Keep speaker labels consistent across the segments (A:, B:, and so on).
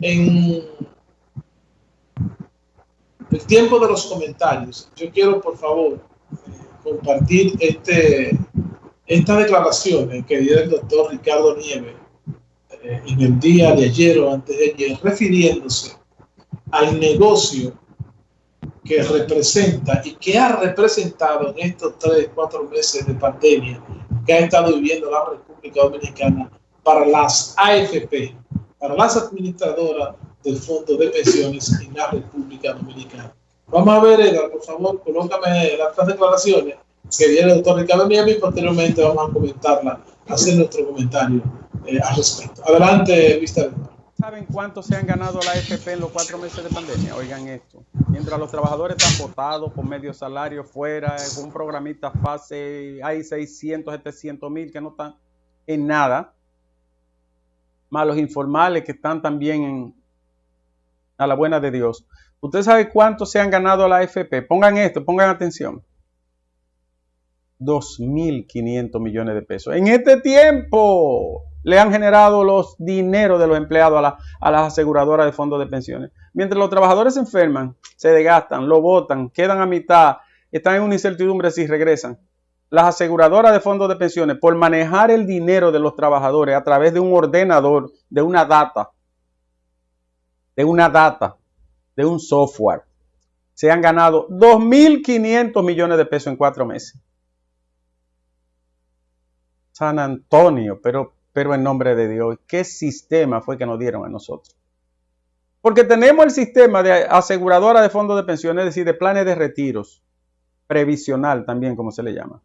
A: en el tiempo de los comentarios, yo quiero por favor compartir este, esta declaración que dio el doctor Ricardo Nieves eh, en el día de ayer o antes de ayer, refiriéndose al negocio que representa y que ha representado en estos tres, cuatro meses de pandemia que ha estado viviendo la República Dominicana para las AFP, para las administradoras del Fondo de Pensiones en la República Dominicana. Vamos a ver, Edgar, por favor, colócame las declaraciones que viene el doctor Ricardo Nieves y posteriormente vamos a comentarla, hacer nuestro comentario eh, al respecto. Adelante, Vista
B: ¿Saben cuánto se han ganado la AFP en los cuatro meses de pandemia? Oigan esto. Mientras los trabajadores están votados con medio salario fuera, con un programita fase, hay 600, 700 mil que no están en nada. Más los informales que están también en, a la buena de Dios. ¿Usted sabe cuánto se han ganado la AFP? Pongan esto, pongan atención. 2.500 millones de pesos. En este tiempo le han generado los dineros de los empleados a, las aseguradoras de fondos de pensiones. Mientras los trabajadores se enferman, se desgastan, lo votan, quedan a mitad, están en una incertidumbre si regresan. Las aseguradoras de fondos de pensiones, por manejar el dinero de los trabajadores a través de un ordenador, de una data, de una data, de un software, se han ganado 2.500 millones de pesos en cuatro meses. San Antonio, pero, pero en nombre de Dios, ¿qué sistema fue que nos dieron a nosotros? Porque tenemos el sistema de aseguradora de fondos de pensiones, es decir, de planes de retiros, previsional también, como se le llama.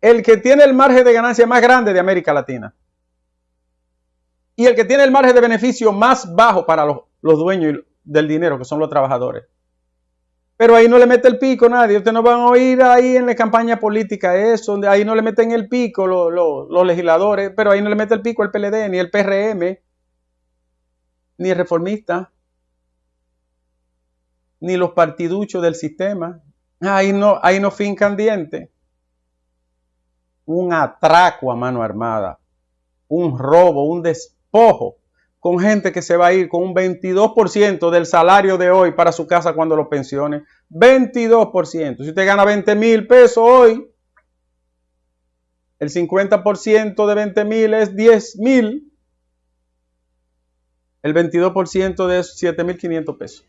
B: El que tiene el margen de ganancia más grande de América Latina. Y el que tiene el margen de beneficio más bajo para los, los dueños del dinero, que son los trabajadores. Pero ahí no le mete el pico nadie. Ustedes no van a oír ahí en la campaña política eso. Ahí no le meten el pico los, legisladores. Pero ahí no le mete el pico el PLD, ni el PRM, ni el reformista, ni los partiduchos del sistema. Ahí no, ahí no fincan dientes. Un atraco a mano armada. Un robo, un despojo con gente que se va a ir con un 22% del salario de hoy para su casa cuando lo pensione. 22%. Si usted gana 20 mil pesos hoy, el 50% de 20 mil es 10 mil. El 22% de eso 7 mil 500 pesos.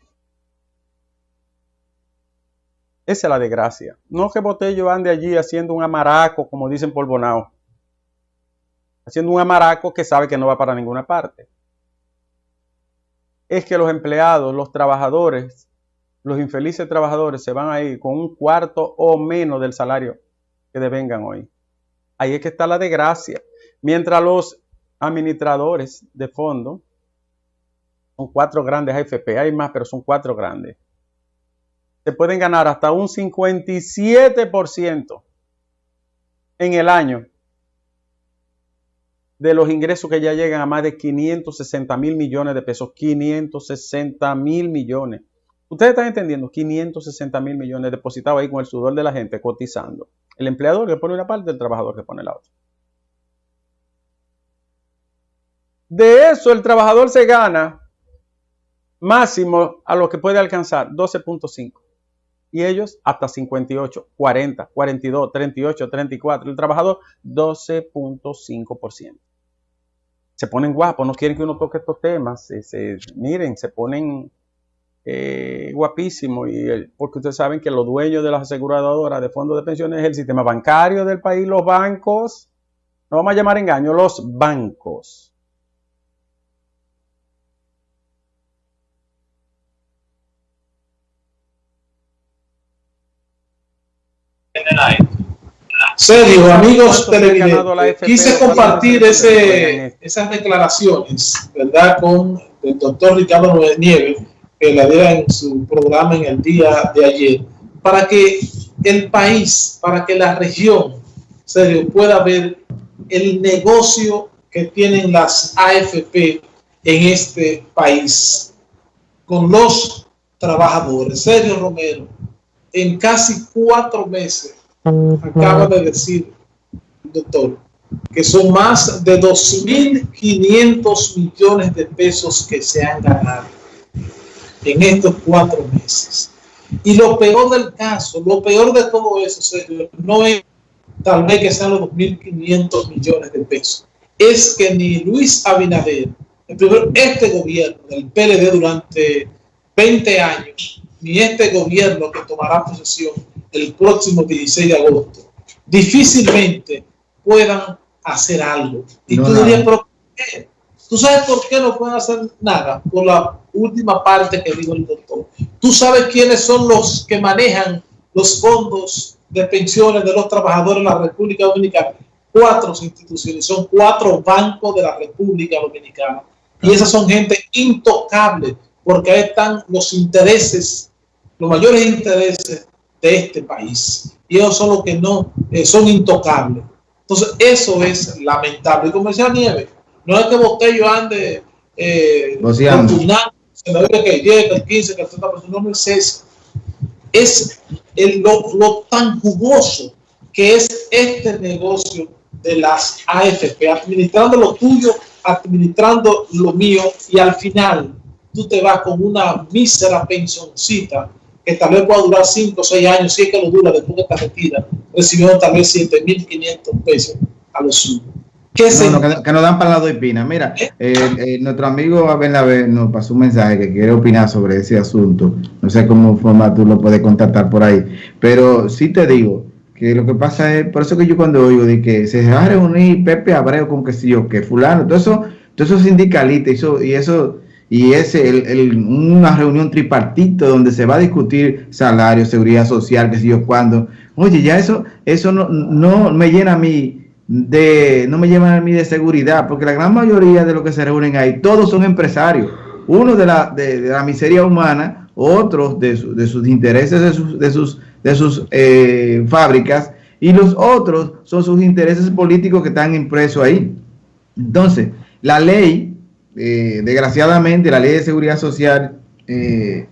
B: Esa es la desgracia. No que Botello ande allí haciendo un amaraco, como dicen por Bonao. Haciendo un amaraco que sabe que no va para ninguna parte es que los empleados, los trabajadores, los infelices trabajadores se van a ir con un cuarto o menos del salario que devengan hoy. Ahí es que está la desgracia. Mientras los administradores de fondo, son cuatro grandes AFP, hay más, pero son cuatro grandes, se pueden ganar hasta un 57% en el año de los ingresos que ya llegan a más de 560 mil millones de pesos. 560 mil millones. Ustedes están entendiendo, 560 mil millones depositados ahí con el sudor de la gente cotizando. El empleador que pone una parte, el trabajador que pone la otra. De eso el trabajador se gana máximo a lo que puede alcanzar 12.5 y ellos hasta 58, 40, 42, 38, 34. El trabajador 12.5% se ponen guapos, no quieren que uno toque estos temas, se, miren, se ponen eh, guapísimos, y porque ustedes saben que los dueños de las aseguradoras de fondos de pensiones es el sistema bancario del país, los bancos, no vamos a llamar engaño, los bancos.
A: Sergio, amigos televidentes, quise compartir ese, esas declaraciones, ¿verdad?, con el doctor Ricardo Nieves, que la diera en su programa en el día de ayer, para que el país, para que la región, Sergio, pueda ver el negocio que tienen las AFP en este país con los trabajadores. Sergio Romero, en casi cuatro meses acaba de decir, doctor, que son más de 2.500 millones de pesos que se han ganado en estos cuatro meses. Y lo peor del caso, lo peor de todo eso, no es tal vez que sean los 2.500 millones de pesos, es que ni Luis Abinader, el primero, este gobierno del PLD durante 20 años, ni este gobierno que tomará posesión el próximo 16 de agosto, difícilmente puedan hacer algo. Y tú dirías, ¿pero qué? ¿Tú sabes por qué no pueden hacer nada? Por la última parte que dijo el doctor. ¿Tú sabes quiénes son los que manejan los fondos de pensiones de los trabajadores de la República Dominicana? Cuatro instituciones, son cuatro bancos de la República Dominicana. Y esas son gente intocable, porque ahí están los intereses, los mayores intereses de este país. Y ellos son los que no eh, son intocables. Entonces, eso es lamentable. Y como decía Nieves, no es que Botello ande eh, se me diga que llega el 15, que el 30%, no es eso. Es el, lo, lo tan jugoso que es este negocio de las AFP, administrando lo tuyo, administrando lo mío, y al final tú te vas con una mísera pensioncita que tal vez pueda durar 5 o 6 años, si es que lo dura después de esta retira, recibiendo tal vez 7.500 pesos a los suyos.
C: que, nos dan para de Pina. Mira, ¿Eh? Eh, eh, nuestro amigo Abel nos pasó un mensaje que quiere opinar sobre ese asunto. No sé cómo forma tú lo puedes contactar por ahí. Pero sí te digo que lo que pasa es, por eso que yo cuando oigo de que se va a reunir Pepe Abreu con que si yo, que fulano, todo eso, todo eso sindicalista y eso, y eso y es el, una reunión tripartito donde se va a discutir salario, seguridad social, que sé yo cuándo. Oye, ya eso, eso no, no me llena a mí de, no me llena a mí de seguridad, porque la gran mayoría de los que se reúnen ahí, todos son empresarios. Uno de la, de, la miseria humana, otros de, de sus intereses, de sus, de sus, de sus eh, fábricas, y los otros son sus intereses políticos que están impresos ahí. Entonces, la ley eh, desgraciadamente la ley de seguridad social eh,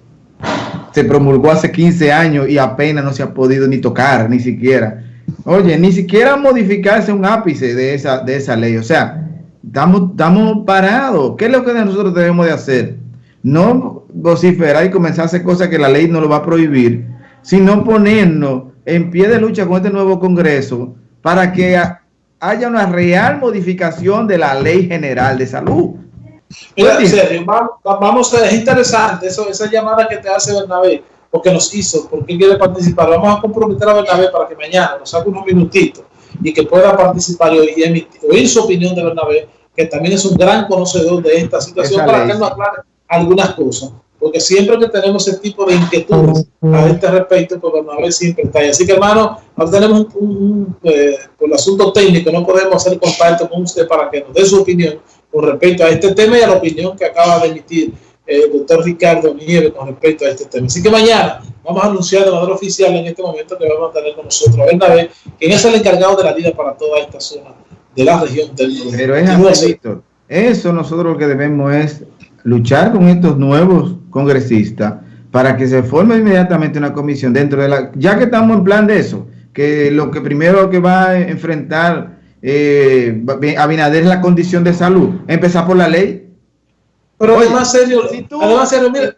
C: se promulgó hace 15 años y apenas no se ha podido ni tocar, ni siquiera. Oye, ni siquiera modificarse un ápice de esa, de esa ley. O sea, estamos, estamos parados. ¿Qué es lo que nosotros debemos de hacer? No vociferar y comenzar a hacer cosas que la ley no lo va a prohibir, sino ponernos en pie de lucha con este nuevo Congreso para que haya una real modificación de la ley general de salud.
A: Mira, Sergio, vamos, a, es interesante eso, esa llamada que te hace Bernabé, porque nos hizo, porque quiere participar. Vamos a comprometer a Bernabé para que mañana nos haga unos minutitos y que pueda participar y oír, su opinión de Bernabé, que también es un gran conocedor de esta situación, para que nos aclare algunas cosas. Porque siempre que tenemos ese tipo de inquietudes a este respecto, pues Bernabé siempre está ahí. Así que, hermano, ahora tenemos un, eh, por el asunto técnico, no podemos hacer contacto con usted para que nos dé su opinión con respecto a este tema y a la opinión que acaba de emitir el doctor Ricardo Nieves con respecto a este tema. Así que mañana vamos a anunciar de manera oficial en este momento que vamos a tener con nosotros a Bernabé, quien es el encargado de la vida para toda esta zona de la región del
C: Pero es así, Víctor. Eso nosotros lo que debemos es luchar con estos nuevos congresistas para que se forme inmediatamente una comisión dentro de la... Ya que estamos en plan de eso, que lo que primero que va a enfrentar eh, Abinader es la condición de salud. Empezar por la ley.
A: Pero además, serio, además, serio, mira,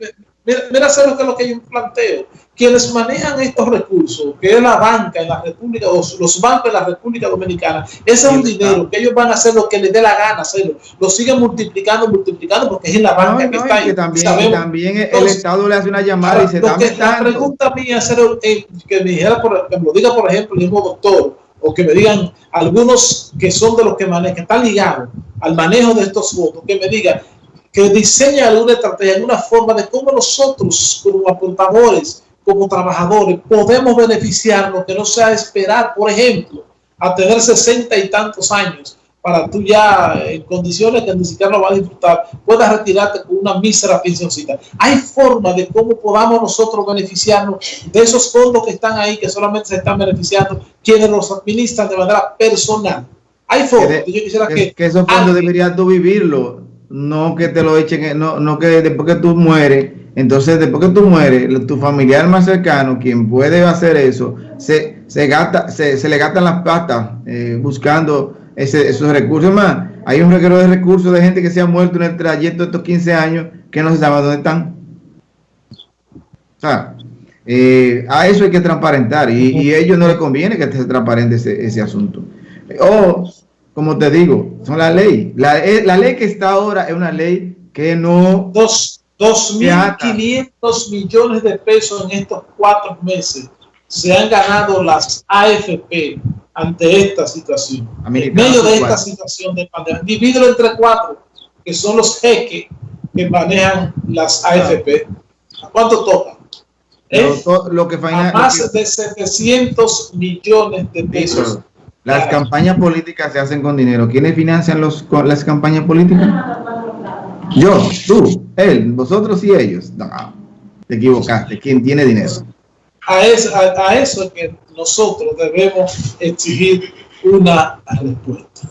A: mira, mira serio, que es lo que yo planteo. Quienes manejan estos recursos, que es la banca en la República, los, los bancos en la República Dominicana, ese es un dinero que ellos van a hacer lo que les dé la gana hacerlo. Lo siguen multiplicando, multiplicando, porque es en la banca que está ahí.
C: también, también el Estado le hace una llamada y se está
A: La pregunta mía es eh, que me dijera, por, que me lo diga, por ejemplo, el mismo doctor, o que me digan algunos que son de los que manejan, que están ligados al manejo de estos votos, que me digan que diseña alguna estrategia, alguna forma de cómo nosotros como apuntadores, como trabajadores, podemos beneficiarnos, que no sea esperar, por ejemplo, a tener sesenta y tantos años para tú ya en condiciones que ni siquiera lo vas a disfrutar, puedas retirarte con una mísera pensioncita. Hay forma de cómo podamos nosotros beneficiarnos de esos fondos que están ahí, que solamente se están beneficiando quienes los administran de manera personal. Hay formas.
C: Que, yo quisiera que, que, esos fondos deberías tú vivirlo, no que te lo echen, no, no que después que tú mueres, entonces después que tú mueres, tu familiar más cercano, quien puede hacer eso, se, se, gasta, se, se le gastan las patas eh, buscando ese, esos recursos. Más, hay un reguero de recursos de gente que se ha muerto en el trayecto de estos 15 años que no se sabe dónde están. O sea, eh, a eso hay que transparentar y, y a ellos no les conviene que se transparente ese, ese asunto. O, como te digo, son la ley. La, eh, la ley que está ahora es una ley que no...
A: Dos, 2.500 millones de pesos en estos cuatro meses se han ganado las AFP ante esta situación. En medio de esta situación de pandemia. Divídelo entre cuatro, que son los jeques que manejan las AFP. ¿A cuánto toca?
C: ¿Eh? Lo, que
A: a más de 700 millones de pesos.
C: Las campañas políticas se hacen con dinero. ¿Quiénes financian los, las campañas políticas? Yo, tú, él, vosotros y ellos. No, te equivocaste. ¿Quién tiene dinero?
A: A eso, a, que nosotros debemos exigir una respuesta.